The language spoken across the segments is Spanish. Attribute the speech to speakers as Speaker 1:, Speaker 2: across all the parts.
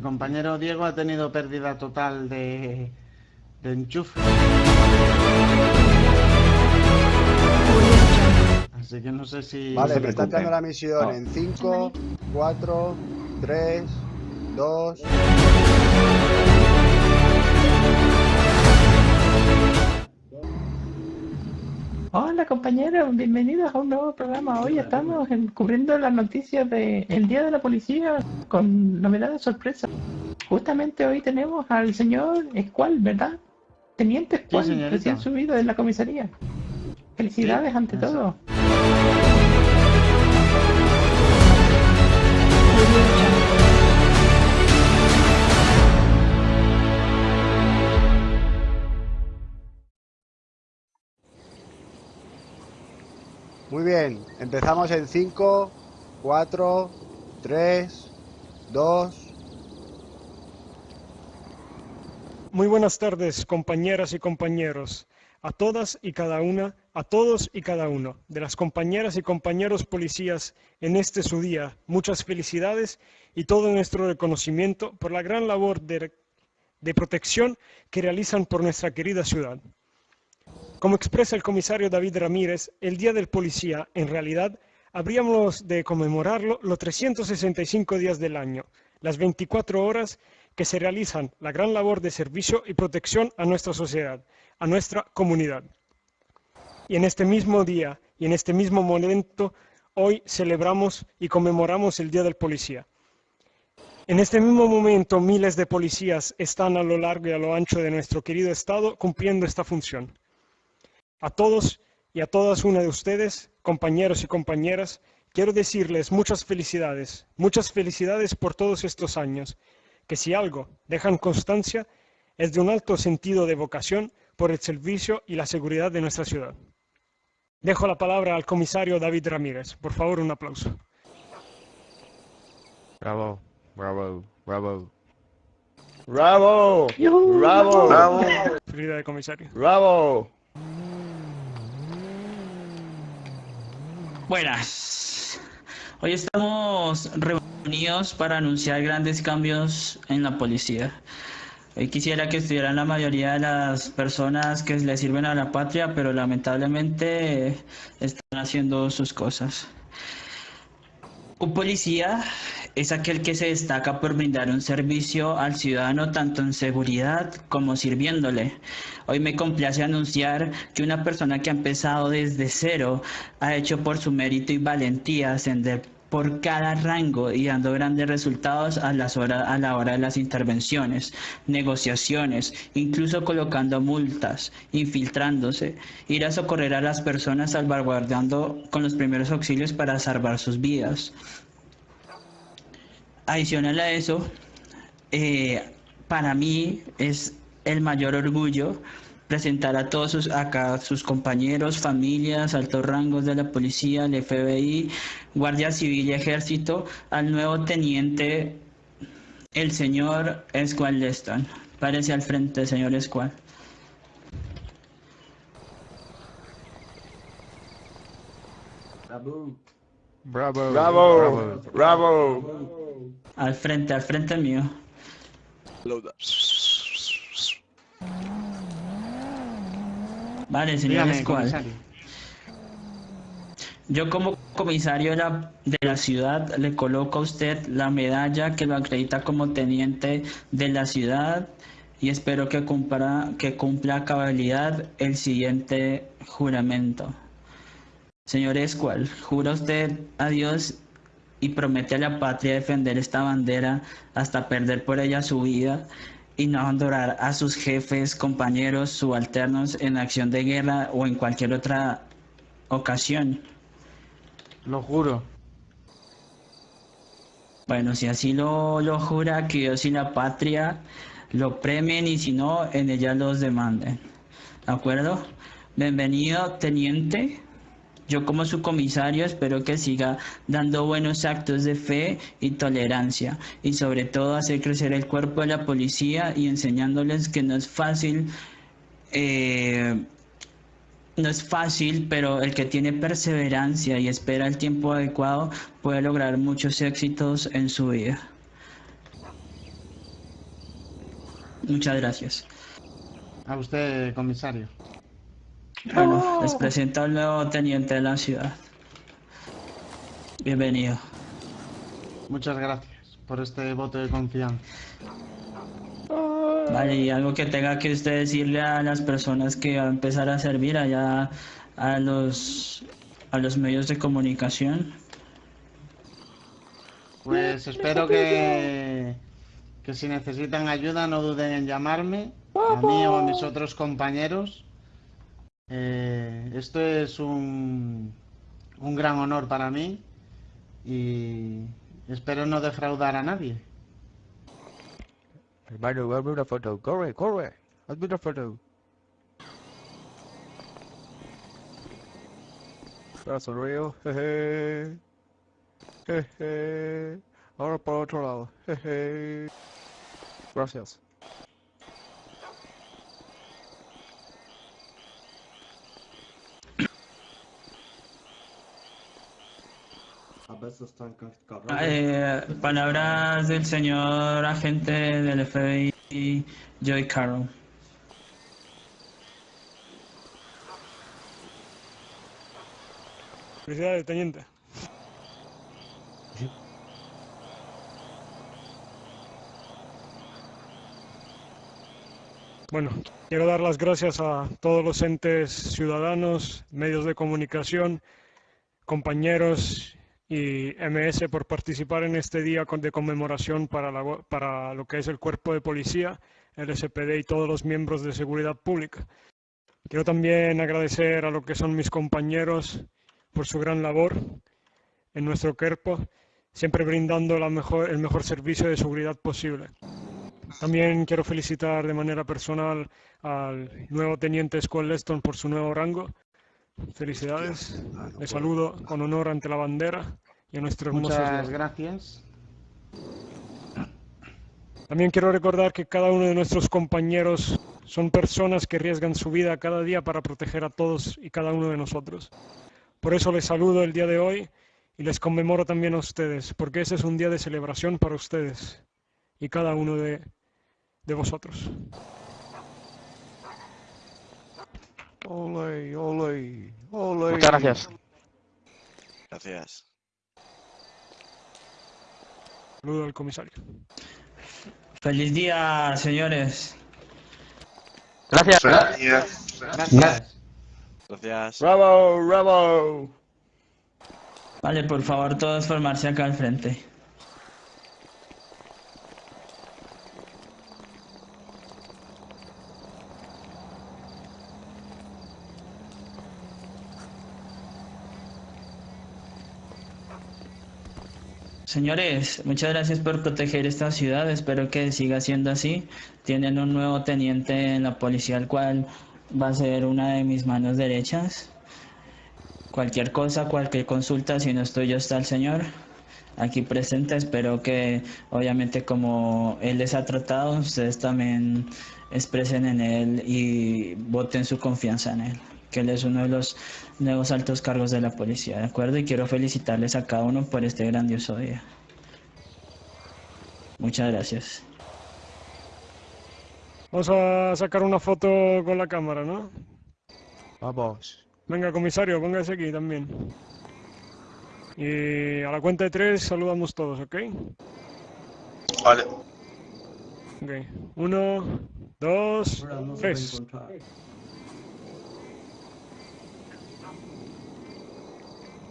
Speaker 1: El compañero Diego ha tenido pérdida total de, de enchufe. Así que no sé si...
Speaker 2: Vale, me está entrando la misión en 5, 4, 3, 2...
Speaker 3: compañeros, bienvenidos a un nuevo programa. Hoy estamos cubriendo las noticias del Día de la Policía con novedades sorpresa. Justamente hoy tenemos al señor Escual, ¿verdad? Teniente Escual, recién subido en la comisaría. Felicidades ante todo.
Speaker 2: Muy bien, empezamos en 5, 4, 3, 2...
Speaker 4: Muy buenas tardes, compañeras y compañeros, a todas y cada una, a todos y cada uno de las compañeras y compañeros policías en este su día. Muchas felicidades y todo nuestro reconocimiento por la gran labor de, de protección que realizan por nuestra querida ciudad. Como expresa el comisario David Ramírez, el Día del Policía, en realidad, habríamos de conmemorarlo los 365 días del año, las 24 horas que se realizan la gran labor de servicio y protección a nuestra sociedad, a nuestra comunidad. Y en este mismo día y en este mismo momento, hoy celebramos y conmemoramos el Día del Policía. En este mismo momento, miles de policías están a lo largo y a lo ancho de nuestro querido Estado cumpliendo esta función. A todos y a todas una de ustedes, compañeros y compañeras, quiero decirles muchas felicidades, muchas felicidades por todos estos años, que si algo dejan constancia es de un alto sentido de vocación por el servicio y la seguridad de nuestra ciudad. Dejo la palabra al comisario David Ramírez. Por favor, un aplauso.
Speaker 5: Bravo, bravo, bravo.
Speaker 6: Bravo, bravo, bravo.
Speaker 4: Frida de comisario.
Speaker 6: Bravo.
Speaker 7: Buenas. Hoy estamos reunidos para anunciar grandes cambios en la policía. Hoy quisiera que estuvieran la mayoría de las personas que le sirven a la patria, pero lamentablemente están haciendo sus cosas. Un policía es aquel que se destaca por brindar un servicio al ciudadano tanto en seguridad como sirviéndole. Hoy me complace anunciar que una persona que ha empezado desde cero ha hecho por su mérito y valentía ascender por cada rango y dando grandes resultados a, las a la hora de las intervenciones, negociaciones, incluso colocando multas, infiltrándose, ir a socorrer a las personas salvaguardando con los primeros auxilios para salvar sus vidas. Adicional a eso, eh, para mí es el mayor orgullo presentar a todos sus, acá sus compañeros, familias, altos rangos de la policía, el FBI, Guardia Civil y Ejército, al nuevo teniente, el señor Escual Leston. Parece al frente, señor Escual.
Speaker 6: Bravo. Bravo. Bravo. Bravo.
Speaker 7: Al frente, al frente mío. Vale, señor Escual. Yo como comisario de la, de la, ciudad le coloco a usted la medalla que lo acredita como teniente de la ciudad y espero que cumpla, que cumpla a cabalidad el siguiente juramento. Señor Escual, ¿jura usted a Dios y promete a la patria defender esta bandera hasta perder por ella su vida y no abandonar a sus jefes, compañeros, subalternos en acción de guerra o en cualquier otra ocasión.
Speaker 1: Lo juro.
Speaker 7: Bueno, si así lo, lo jura, que Dios y la patria lo premien y si no, en ella los demanden. ¿De acuerdo? Bienvenido, teniente. Yo como su comisario espero que siga dando buenos actos de fe y tolerancia y sobre todo hacer crecer el cuerpo de la policía y enseñándoles que no es fácil, eh, no es fácil, pero el que tiene perseverancia y espera el tiempo adecuado puede lograr muchos éxitos en su vida. Muchas gracias.
Speaker 1: A usted, comisario.
Speaker 7: Bueno, les presento al nuevo teniente de la ciudad. Bienvenido.
Speaker 1: Muchas gracias por este voto de confianza.
Speaker 7: Vale, y algo que tenga que usted decirle a las personas que va a empezar a servir allá a los a los medios de comunicación.
Speaker 1: Pues espero que, que si necesitan ayuda no duden en llamarme, a mí o a mis otros compañeros. Eh, esto es un, un gran honor para mí y espero no defraudar a nadie.
Speaker 5: Hermano, hazme una foto. Corre, corre. Hazme una foto. Ahora sonrío. Jeje. Jeje. Ahora por otro lado. Jeje. Gracias.
Speaker 7: Eh, palabras del señor agente del FBI, Joy Carroll.
Speaker 4: Felicidades, teniente. Bueno, quiero dar las gracias a todos los entes ciudadanos, medios de comunicación, compañeros y MS por participar en este día de conmemoración para, la para lo que es el cuerpo de policía, el SPD y todos los miembros de seguridad pública. Quiero también agradecer a lo que son mis compañeros por su gran labor en nuestro cuerpo, siempre brindando la mejor, el mejor servicio de seguridad posible. También quiero felicitar de manera personal al nuevo teniente Scott Leston por su nuevo rango. Felicidades.
Speaker 2: No
Speaker 4: Le
Speaker 2: puedo.
Speaker 4: saludo con honor ante la bandera y a nuestro hermoso
Speaker 1: Muchas gracias.
Speaker 4: También quiero recordar que cada uno de nuestros compañeros son personas que arriesgan su vida cada día para proteger a todos y cada uno de nosotros. Por eso les saludo el día de hoy y les conmemoro también a ustedes, porque ese es un día de celebración para ustedes y cada uno de, de vosotros.
Speaker 5: Ole, ole, ole.
Speaker 6: Muchas gracias.
Speaker 8: Gracias.
Speaker 4: Saludo al comisario.
Speaker 7: Feliz día, señores.
Speaker 6: Gracias.
Speaker 1: Gracias.
Speaker 8: Gracias.
Speaker 6: Bravo, bravo.
Speaker 7: Vale, por favor, todos formarse acá al frente. Señores, muchas gracias por proteger esta ciudad. Espero que siga siendo así. Tienen un nuevo teniente en la policía, el cual va a ser una de mis manos derechas. Cualquier cosa, cualquier consulta, si no estoy yo, está el señor aquí presente. Espero que, obviamente, como él les ha tratado, ustedes también expresen en él y voten su confianza en él. Que él es uno de los nuevos altos cargos de la policía, ¿de acuerdo? Y quiero felicitarles a cada uno por este grandioso día. Muchas gracias.
Speaker 4: Vamos a sacar una foto con la cámara, ¿no?
Speaker 5: Vamos.
Speaker 4: Venga, comisario, póngase aquí también. Y a la cuenta de tres saludamos todos, ¿ok?
Speaker 8: Vale.
Speaker 4: Ok. Uno, dos, tres.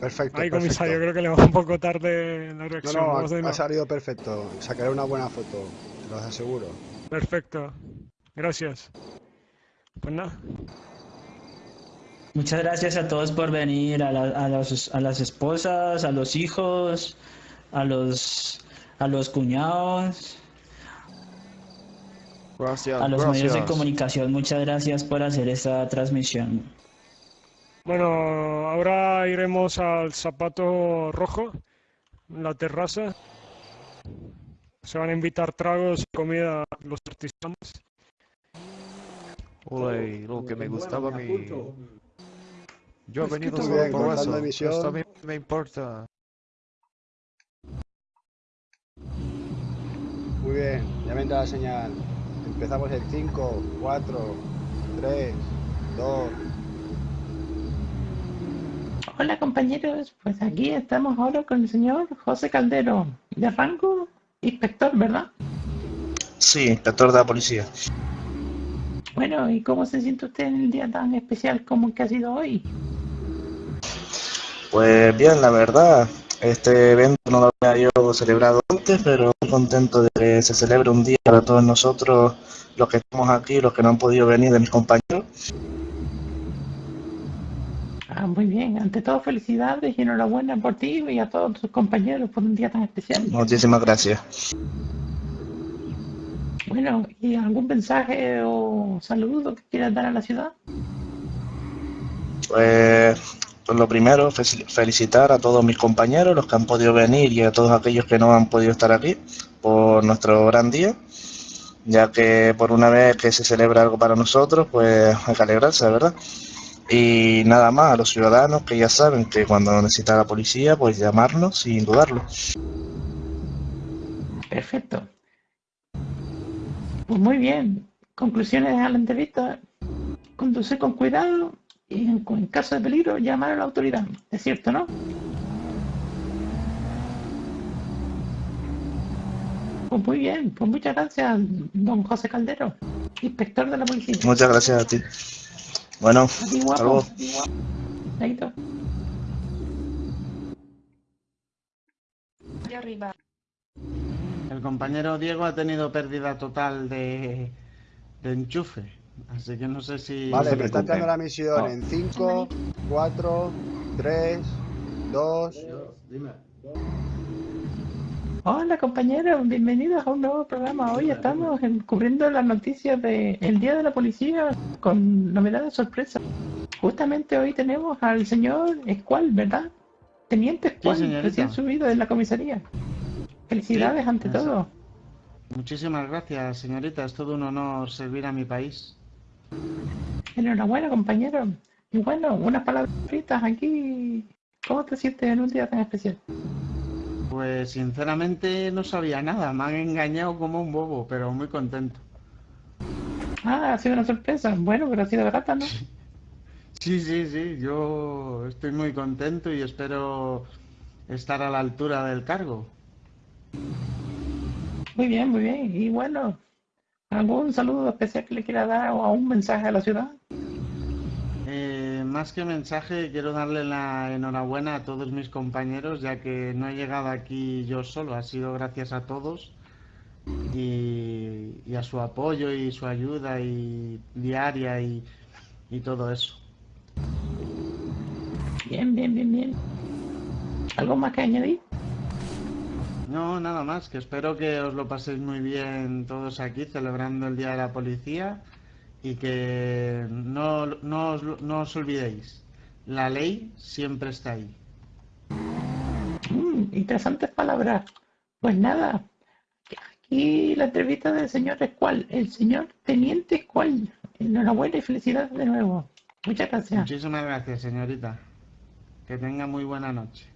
Speaker 2: Perfecto.
Speaker 4: Ahí,
Speaker 2: perfecto.
Speaker 4: comisario, creo que le va un poco tarde la
Speaker 2: No,
Speaker 4: reacción.
Speaker 2: no,
Speaker 4: Vamos de
Speaker 2: ha, ha salido perfecto. Sacaré una buena foto, te lo aseguro.
Speaker 4: Perfecto. Gracias. Pues nada.
Speaker 7: Muchas gracias a todos por venir, a, la- a las, a las esposas, a los hijos, a los, a los cuñados,
Speaker 5: Gracias,
Speaker 7: a los medios de
Speaker 5: gracias.
Speaker 7: comunicación. Muchas gracias por hacer esta transmisión.
Speaker 4: Bueno, ahora iremos al zapato rojo, la terraza. Se van a invitar tragos y comida a los artesanos.
Speaker 5: Ole, lo que me gustaba a mí. Yo he venido solo por eso. Esto a mí me importa.
Speaker 2: Muy bien, ya me entra la señal. Empezamos en 5, 4, 3, 2.
Speaker 3: Hola compañeros, pues aquí estamos ahora con el señor José Caldero, de rango inspector, ¿verdad?
Speaker 9: Sí, inspector de la policía.
Speaker 3: Bueno, ¿y cómo se siente usted en el día tan especial como el que ha sido hoy?
Speaker 9: Pues bien, la verdad, este evento no lo había yo celebrado antes, pero muy contento de que se celebre un día para todos nosotros, los que estamos aquí, los que no han podido venir de mis compañeros.
Speaker 3: Ah, muy bien. Ante todo, felicidades y enhorabuena por ti y a todos tus compañeros por un día tan especial.
Speaker 9: Muchísimas gracias.
Speaker 3: Bueno, ¿y algún mensaje o saludo que quieras dar a la ciudad?
Speaker 9: Pues, pues lo primero, fe- felicitar a todos mis compañeros, los que han podido venir y a todos aquellos que no han podido estar aquí por nuestro gran día, ya que por una vez que se celebra algo para nosotros, pues hay que alegrarse, ¿verdad? Y nada más, a los ciudadanos que ya saben que cuando necesita la policía, pues llamarnos sin dudarlo.
Speaker 3: Perfecto. Pues muy bien. Conclusiones a la entrevista. Conducir con cuidado y en, en caso de peligro llamar a la autoridad. Es cierto, ¿no? Pues muy bien. Pues muchas gracias, don José Caldero, inspector de la policía.
Speaker 9: Muchas gracias a ti. Bueno,
Speaker 3: A ti,
Speaker 9: hasta
Speaker 3: guapo.
Speaker 9: luego.
Speaker 3: Chaito.
Speaker 1: El compañero Diego ha tenido pérdida total de, de enchufe. Así que no sé si...
Speaker 2: Vale, me está entrando la misión en 5, 4, 3, 2.
Speaker 3: Hola compañeros, bienvenidos a un nuevo programa. Hoy estamos en- cubriendo las noticias del Día de la Policía con novedades sorpresas. Justamente hoy tenemos al señor Escual, ¿verdad? Teniente Escual,
Speaker 1: señorita.
Speaker 3: recién subido de la comisaría. Felicidades
Speaker 1: Sí,
Speaker 3: ante
Speaker 1: eso.
Speaker 3: todo.
Speaker 1: Muchísimas gracias, señorita. Es todo un honor servir a mi país.
Speaker 3: Enhorabuena compañero. Y bueno, unas palabritas aquí. ¿Cómo te sientes en un día tan especial?
Speaker 1: Pues sinceramente no sabía nada. Me han engañado como un bobo, pero muy contento.
Speaker 3: Ah, ha sido una sorpresa. Bueno, pero ha sido grata, ¿no?
Speaker 1: Sí, sí, sí. Yo estoy muy contento y espero estar a la altura del cargo.
Speaker 3: Muy bien, muy bien. Y bueno, ¿algún saludo especial que le quiera dar o un mensaje a la ciudad?
Speaker 1: Más que mensaje, quiero darle la enhorabuena a todos mis compañeros, ya que no he llegado aquí yo solo, ha sido gracias a todos y, y a su apoyo y su ayuda y diaria y, y todo eso.
Speaker 3: Bien, bien, bien, bien. ¿Algo más que añadir?
Speaker 1: No, nada más, que espero que os lo paséis muy bien todos aquí celebrando el Día de la Policía y que no, no os, no os olvidéis, la ley siempre está ahí.
Speaker 3: Mm, interesantes palabras. Pues nada, aquí la entrevista del señor Escual, el señor Teniente Escual. Enhorabuena y felicidades de nuevo. Muchas gracias.
Speaker 1: Muchísimas gracias, señorita. Que tenga muy buena noche.